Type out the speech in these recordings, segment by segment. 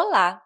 Olá!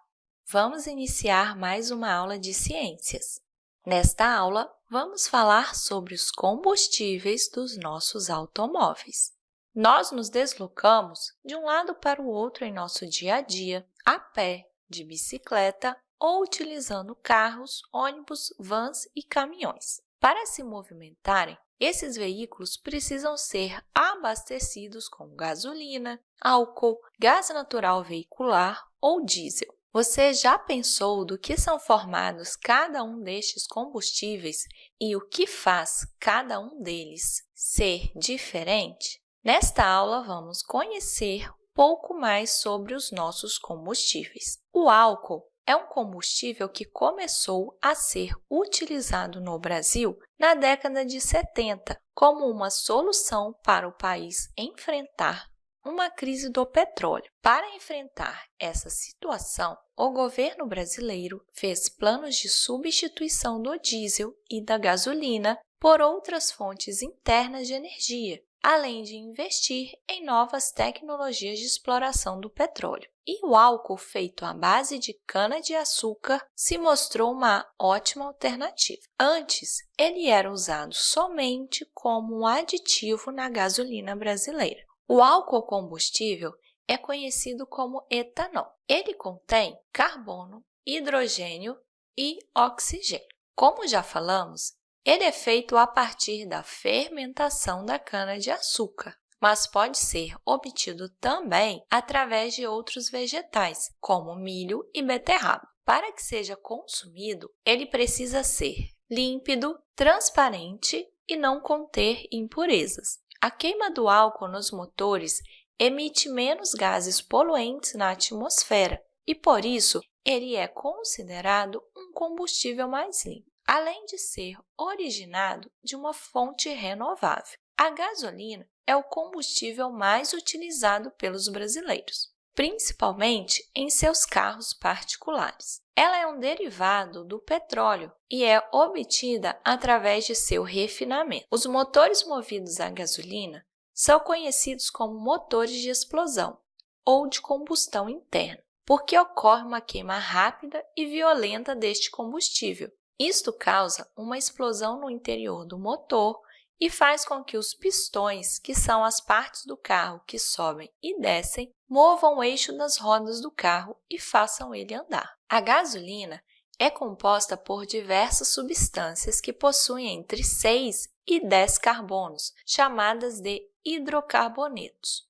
Vamos iniciar mais uma aula de ciências. Nesta aula, vamos falar sobre os combustíveis dos nossos automóveis. Nós nos deslocamos de um lado para o outro em nosso dia a dia, a pé, de bicicleta ou utilizando carros, ônibus, vans e caminhões. Para se movimentarem, esses veículos precisam ser abastecidos com gasolina, álcool, gás natural veicular ou diesel. Você já pensou do que são formados cada um destes combustíveis e o que faz cada um deles ser diferente? Nesta aula, vamos conhecer um pouco mais sobre os nossos combustíveis. O álcool é um combustível que começou a ser utilizado no Brasil na década de 70 como uma solução para o país enfrentar uma crise do petróleo. Para enfrentar essa situação, o governo brasileiro fez planos de substituição do diesel e da gasolina por outras fontes internas de energia, além de investir em novas tecnologias de exploração do petróleo. E o álcool feito à base de cana-de-açúcar se mostrou uma ótima alternativa. Antes, ele era usado somente como um aditivo na gasolina brasileira. O álcool combustível é conhecido como etanol. Ele contém carbono, hidrogênio e oxigênio. Como já falamos, ele é feito a partir da fermentação da cana-de-açúcar, mas pode ser obtido também através de outros vegetais, como milho e beterraba. Para que seja consumido, ele precisa ser límpido, transparente e não conter impurezas. A queima do álcool nos motores emite menos gases poluentes na atmosfera e, por isso, ele é considerado um combustível mais limpo além de ser originado de uma fonte renovável. A gasolina é o combustível mais utilizado pelos brasileiros, principalmente em seus carros particulares. Ela é um derivado do petróleo e é obtida através de seu refinamento. Os motores movidos a gasolina são conhecidos como motores de explosão ou de combustão interna, porque ocorre uma queima rápida e violenta deste combustível, isto causa uma explosão no interior do motor e faz com que os pistões, que são as partes do carro que sobem e descem, movam o eixo das rodas do carro e façam ele andar. A gasolina é composta por diversas substâncias que possuem entre 6 e 10 carbonos, chamadas de hidrocarbonetos.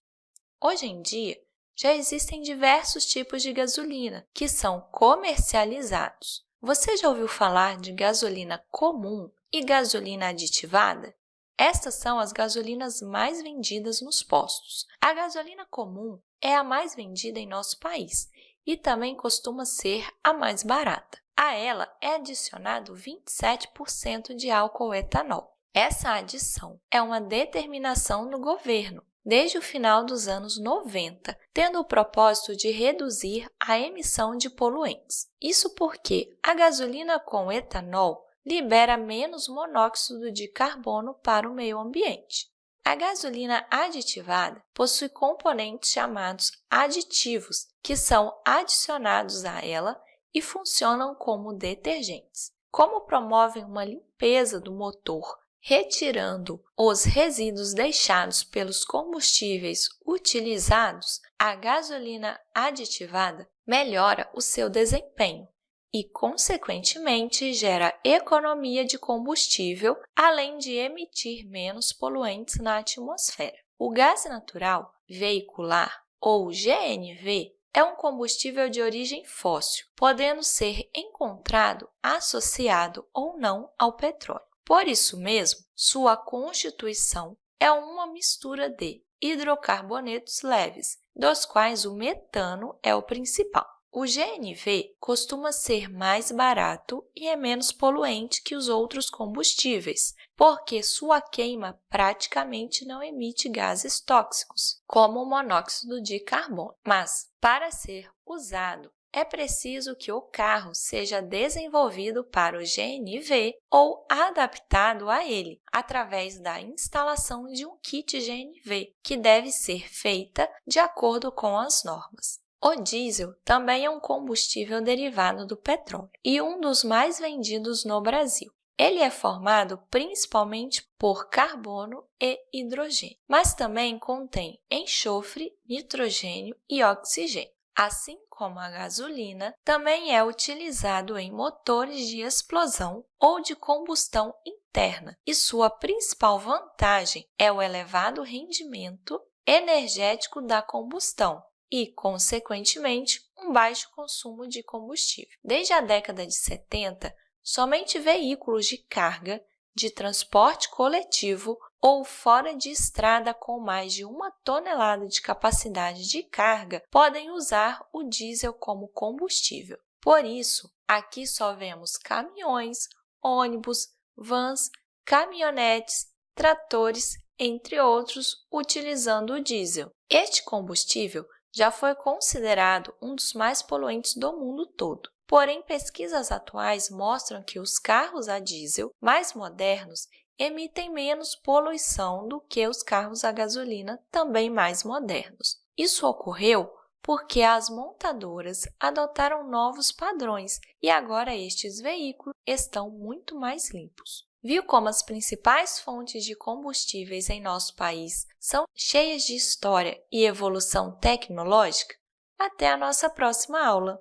Hoje em dia, já existem diversos tipos de gasolina que são comercializados. Você já ouviu falar de gasolina comum e gasolina aditivada? Estas são as gasolinas mais vendidas nos postos. A gasolina comum é a mais vendida em nosso país e também costuma ser a mais barata. A ela é adicionado 27% de álcool etanol. Essa adição é uma determinação do governo desde o final dos anos 90, tendo o propósito de reduzir a emissão de poluentes. Isso porque a gasolina com etanol libera menos monóxido de carbono para o meio ambiente. A gasolina aditivada possui componentes chamados aditivos, que são adicionados a ela e funcionam como detergentes. Como promovem uma limpeza do motor Retirando os resíduos deixados pelos combustíveis utilizados, a gasolina aditivada melhora o seu desempenho e, consequentemente, gera economia de combustível, além de emitir menos poluentes na atmosfera. O gás natural veicular, ou GNV, é um combustível de origem fóssil, podendo ser encontrado associado ou não ao petróleo. Por isso mesmo, sua constituição é uma mistura de hidrocarbonetos leves, dos quais o metano é o principal. O GNV costuma ser mais barato e é menos poluente que os outros combustíveis, porque sua queima praticamente não emite gases tóxicos, como o monóxido de carbono. Mas, para ser usado é preciso que o carro seja desenvolvido para o GNV ou adaptado a ele, através da instalação de um kit GNV, que deve ser feita de acordo com as normas. O diesel também é um combustível derivado do petróleo e um dos mais vendidos no Brasil. Ele é formado principalmente por carbono e hidrogênio, mas também contém enxofre, nitrogênio e oxigênio. Assim como a gasolina, também é utilizado em motores de explosão ou de combustão interna, e sua principal vantagem é o elevado rendimento energético da combustão e, consequentemente, um baixo consumo de combustível. Desde a década de 70, somente veículos de carga, de transporte coletivo ou fora de estrada com mais de uma tonelada de capacidade de carga podem usar o diesel como combustível. Por isso, aqui só vemos caminhões, ônibus, vans, caminhonetes, tratores, entre outros, utilizando o diesel. Este combustível já foi considerado um dos mais poluentes do mundo todo. Porém, pesquisas atuais mostram que os carros a diesel mais modernos emitem menos poluição do que os carros a gasolina também mais modernos. Isso ocorreu porque as montadoras adotaram novos padrões e agora estes veículos estão muito mais limpos. Viu como as principais fontes de combustíveis em nosso país são cheias de história e evolução tecnológica? Até a nossa próxima aula!